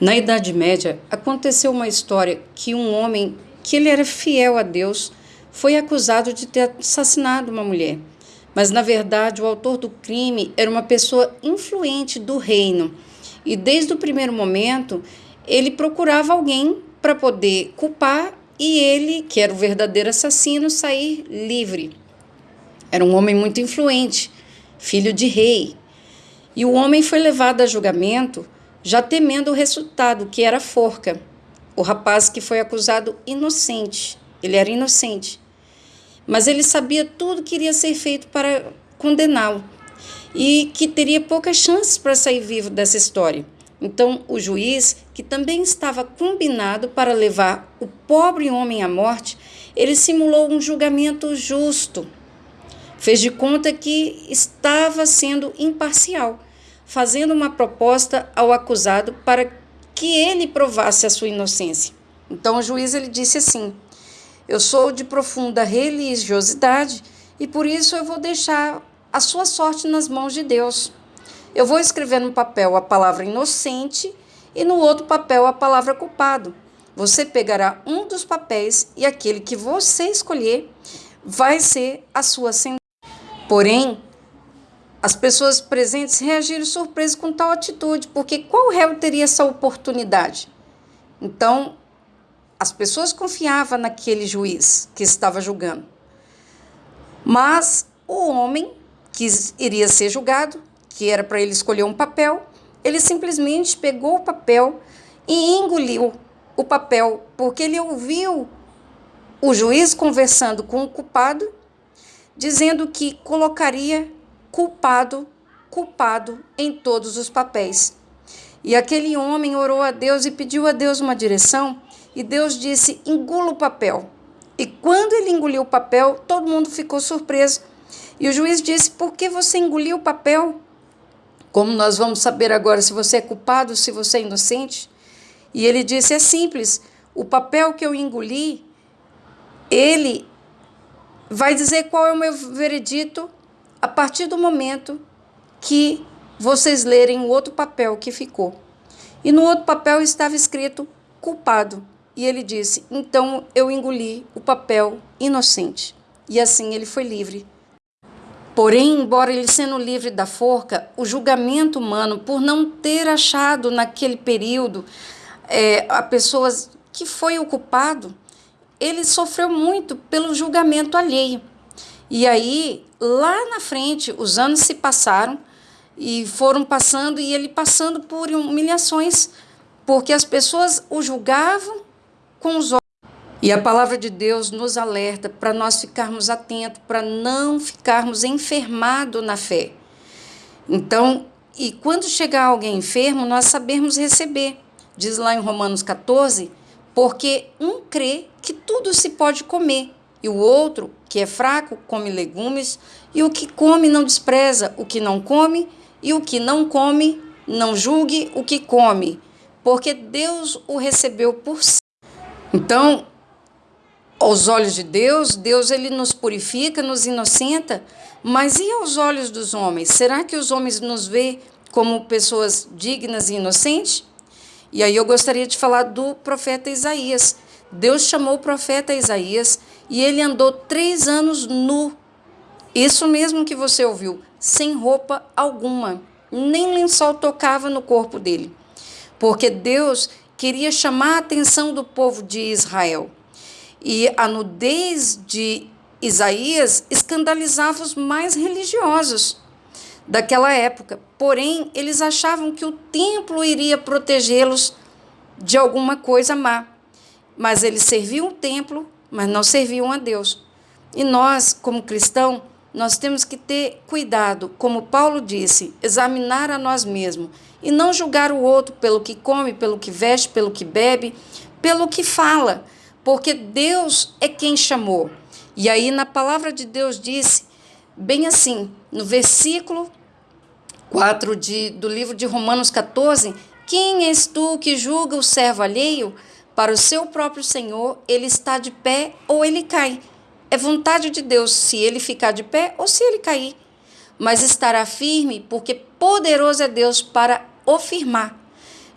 Na Idade Média, aconteceu uma história que um homem que ele era fiel a Deus foi acusado de ter assassinado uma mulher. Mas na verdade, o autor do crime era uma pessoa influente do reino. E desde o primeiro momento, ele procurava alguém para poder culpar e ele, que era o verdadeiro assassino, sair livre. Era um homem muito influente, filho de rei. E o homem foi levado a julgamento já temendo o resultado, que era forca. O rapaz que foi acusado inocente, ele era inocente. Mas ele sabia tudo que iria ser feito para condená-lo e que teria poucas chances para sair vivo dessa história. Então, o juiz, que também estava combinado para levar o pobre homem à morte, ele simulou um julgamento justo. Fez de conta que estava sendo imparcial fazendo uma proposta ao acusado para que ele provasse a sua inocência. Então o juiz ele disse assim: Eu sou de profunda religiosidade e por isso eu vou deixar a sua sorte nas mãos de Deus. Eu vou escrever no papel a palavra inocente e no outro papel a palavra culpado. Você pegará um dos papéis e aquele que você escolher vai ser a sua sentença. Porém, as pessoas presentes reagiram surpresas com tal atitude, porque qual réu teria essa oportunidade? Então, as pessoas confiavam naquele juiz que estava julgando. Mas o homem que iria ser julgado, que era para ele escolher um papel, ele simplesmente pegou o papel e engoliu o papel, porque ele ouviu o juiz conversando com o culpado, dizendo que colocaria culpado, culpado em todos os papéis. E aquele homem orou a Deus e pediu a Deus uma direção, e Deus disse: engula o papel. E quando ele engoliu o papel, todo mundo ficou surpreso. E o juiz disse: Por que você engoliu o papel? Como nós vamos saber agora se você é culpado, se você é inocente? E ele disse: É simples, o papel que eu engoli, ele vai dizer qual é o meu veredito a partir do momento que vocês lerem o outro papel que ficou. E no outro papel estava escrito culpado. E ele disse: Então eu engoli o papel inocente. E assim ele foi livre. Porém, embora ele sendo livre da forca, o julgamento humano, por não ter achado naquele período é, a pessoa que foi o culpado, ele sofreu muito pelo julgamento alheio. E aí, lá na frente, os anos se passaram e foram passando e ele passando por humilhações, porque as pessoas o julgavam com os olhos. E a palavra de Deus nos alerta para nós ficarmos atentos, para não ficarmos enfermados na fé. Então, e quando chegar alguém enfermo, nós sabemos receber. Diz lá em Romanos 14, porque um crê que tudo se pode comer, e o outro, que é fraco, come legumes, e o que come não despreza o que não come, e o que não come não julgue o que come, porque Deus o recebeu por si. Então, aos olhos de Deus, Deus ele nos purifica, nos inocenta, mas e aos olhos dos homens? Será que os homens nos vê como pessoas dignas e inocentes? E aí eu gostaria de falar do profeta Isaías. Deus chamou o profeta Isaías e ele andou três anos nu. Isso mesmo que você ouviu, sem roupa alguma. Nem lençol tocava no corpo dele. Porque Deus queria chamar a atenção do povo de Israel. E a nudez de Isaías escandalizava os mais religiosos daquela época. Porém, eles achavam que o templo iria protegê-los de alguma coisa má. Mas eles serviam o templo mas não serviam a Deus. E nós, como cristãos, nós temos que ter cuidado, como Paulo disse, examinar a nós mesmos e não julgar o outro pelo que come, pelo que veste, pelo que bebe, pelo que fala, porque Deus é quem chamou. E aí na palavra de Deus disse, bem assim, no versículo 4 de, do livro de Romanos 14, quem és tu que julga o servo alheio? Para o seu próprio Senhor, ele está de pé ou ele cai. É vontade de Deus se ele ficar de pé ou se ele cair. Mas estará firme, porque poderoso é Deus para o firmar.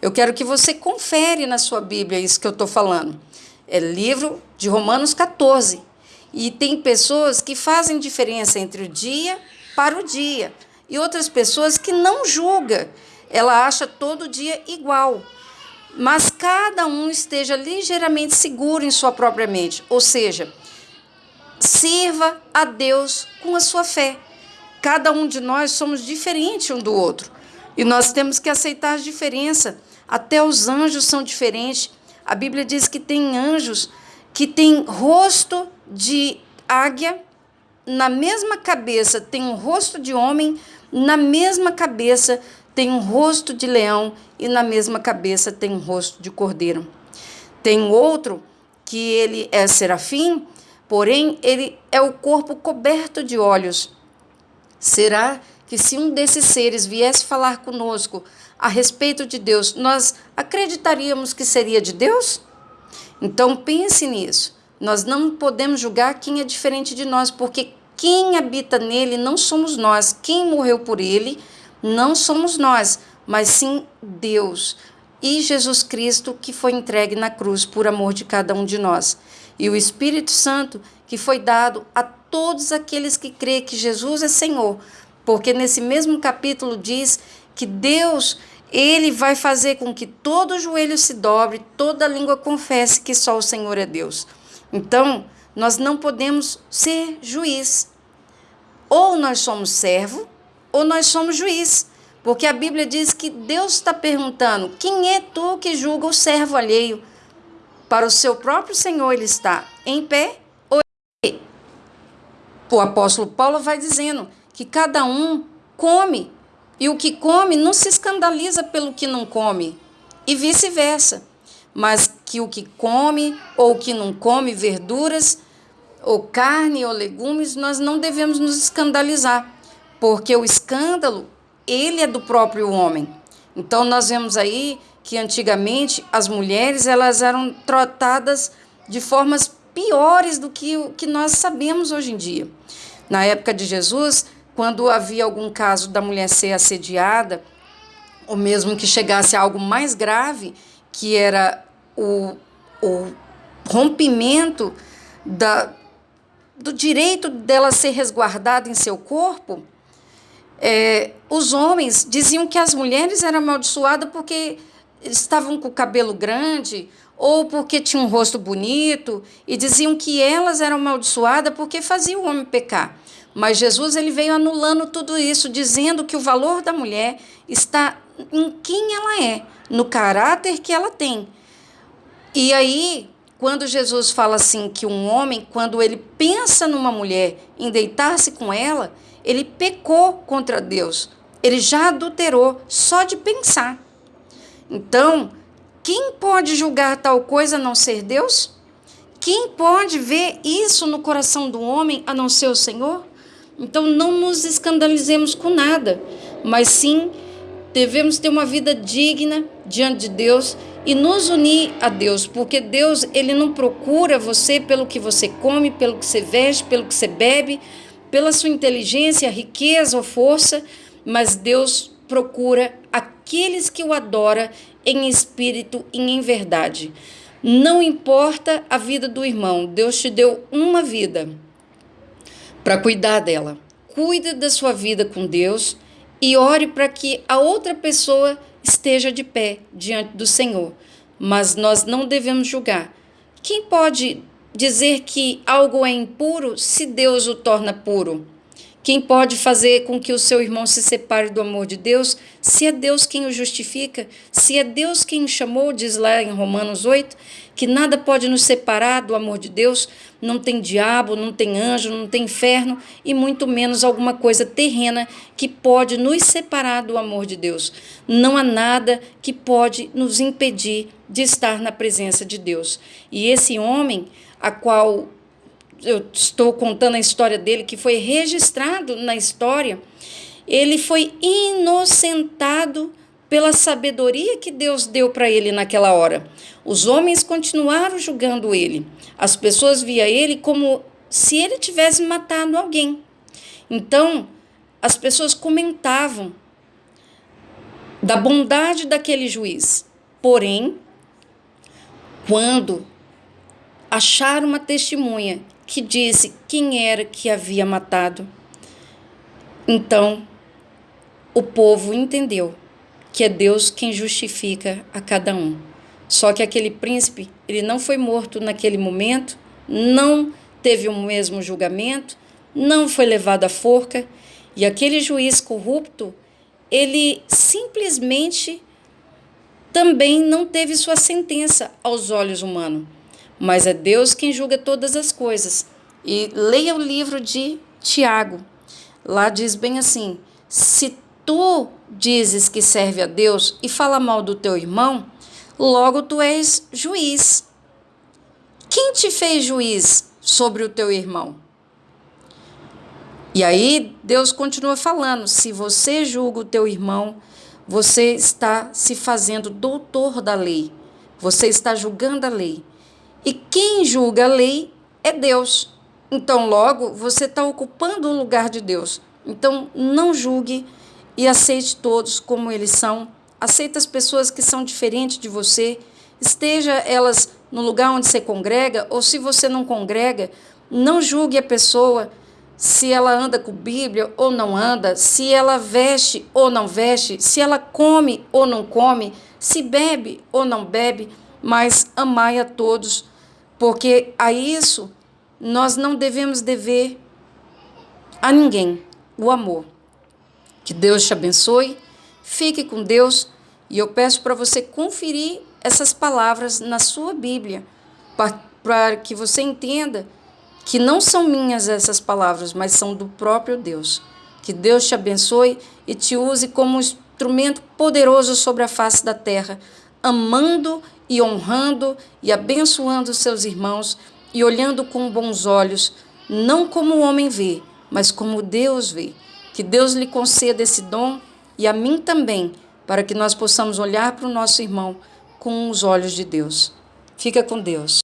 Eu quero que você confere na sua Bíblia isso que eu estou falando. É livro de Romanos 14. E tem pessoas que fazem diferença entre o dia para o dia. E outras pessoas que não julga. Ela acha todo dia igual. Mas cada um esteja ligeiramente seguro em sua própria mente. Ou seja, sirva a Deus com a sua fé. Cada um de nós somos diferentes um do outro. E nós temos que aceitar a diferença. Até os anjos são diferentes. A Bíblia diz que tem anjos que têm rosto de águia, na mesma cabeça tem um rosto de homem, na mesma cabeça tem um rosto de leão e na mesma cabeça tem um rosto de cordeiro. Tem outro que ele é serafim, porém ele é o corpo coberto de olhos. Será que se um desses seres viesse falar conosco a respeito de Deus, nós acreditaríamos que seria de Deus? Então pense nisso. Nós não podemos julgar quem é diferente de nós, porque quem habita nele não somos nós. Quem morreu por ele não somos nós, mas sim Deus e Jesus Cristo que foi entregue na cruz por amor de cada um de nós. E o Espírito Santo que foi dado a todos aqueles que creem que Jesus é Senhor, porque nesse mesmo capítulo diz que Deus ele vai fazer com que todo joelho se dobre, toda língua confesse que só o Senhor é Deus. Então, nós não podemos ser juiz. Ou nós somos servo, ou nós somos juiz. Porque a Bíblia diz que Deus está perguntando: quem é tu que julga o servo alheio? Para o seu próprio Senhor ele está em pé ou em pé? O apóstolo Paulo vai dizendo que cada um come e o que come não se escandaliza pelo que não come, e vice-versa. Mas que o que come ou que não come verduras, ou carne ou legumes, nós não devemos nos escandalizar, porque o escândalo, ele é do próprio homem. Então nós vemos aí que antigamente as mulheres elas eram tratadas de formas piores do que o que nós sabemos hoje em dia. Na época de Jesus, quando havia algum caso da mulher ser assediada, ou mesmo que chegasse a algo mais grave, que era o, o rompimento da, do direito dela ser resguardada em seu corpo, é, os homens diziam que as mulheres eram amaldiçoadas porque estavam com o cabelo grande ou porque tinham um rosto bonito e diziam que elas eram amaldiçoadas porque faziam o homem pecar. Mas Jesus ele veio anulando tudo isso, dizendo que o valor da mulher está em quem ela é, no caráter que ela tem. E aí, quando Jesus fala assim que um homem, quando ele pensa numa mulher em deitar-se com ela, ele pecou contra Deus. Ele já adulterou só de pensar. Então, quem pode julgar tal coisa a não ser Deus? Quem pode ver isso no coração do homem a não ser o Senhor? Então não nos escandalizemos com nada, mas sim devemos ter uma vida digna diante de Deus e nos unir a Deus, porque Deus ele não procura você pelo que você come, pelo que você veste, pelo que você bebe, pela sua inteligência, riqueza ou força, mas Deus procura aqueles que o adoram em espírito e em verdade. Não importa a vida do irmão, Deus te deu uma vida para cuidar dela. Cuide da sua vida com Deus e ore para que a outra pessoa esteja de pé diante do Senhor. Mas nós não devemos julgar. Quem pode dizer que algo é impuro se Deus o torna puro? Quem pode fazer com que o seu irmão se separe do amor de Deus, se é Deus quem o justifica, se é Deus quem o chamou, diz lá em Romanos 8, que nada pode nos separar do amor de Deus, não tem diabo, não tem anjo, não tem inferno e muito menos alguma coisa terrena que pode nos separar do amor de Deus. Não há nada que pode nos impedir de estar na presença de Deus. E esse homem, a qual eu estou contando a história dele, que foi registrado na história, ele foi inocentado pela sabedoria que Deus deu para ele naquela hora. Os homens continuaram julgando ele. As pessoas via ele como se ele tivesse matado alguém. Então, as pessoas comentavam da bondade daquele juiz. Porém, quando acharam uma testemunha que disse quem era que havia matado, então o povo entendeu que é Deus quem justifica a cada um. Só que aquele príncipe, ele não foi morto naquele momento, não teve o mesmo julgamento, não foi levado à forca, e aquele juiz corrupto, ele simplesmente também não teve sua sentença aos olhos humanos. Mas é Deus quem julga todas as coisas. E leia o livro de Tiago. Lá diz bem assim: se tu dizes que serve a Deus e fala mal do teu irmão, logo tu és juiz. Quem te fez juiz sobre o teu irmão? E aí Deus continua falando: se você julga o teu irmão, você está se fazendo doutor da lei. Você está julgando a lei. E quem julga a lei é Deus. Então, logo, você está ocupando o lugar de Deus. Então, não julgue e aceite todos como eles são. Aceite as pessoas que são diferentes de você. Esteja elas no lugar onde você congrega, ou se você não congrega, não julgue a pessoa se ela anda com Bíblia ou não anda, se ela veste ou não veste, se ela come ou não come, se bebe ou não bebe, mas amai a todos, porque a isso nós não devemos dever a ninguém o amor. Que Deus te abençoe, fique com Deus e eu peço para você conferir essas palavras na sua Bíblia, para que você entenda que não são minhas essas palavras, mas são do próprio Deus. Que Deus te abençoe e te use como instrumento poderoso sobre a face da terra, amando e honrando e abençoando seus irmãos e olhando com bons olhos, não como o homem vê, mas como Deus vê. Que Deus lhe conceda esse dom e a mim também, para que nós possamos olhar para o nosso irmão com os olhos de Deus. Fica com Deus.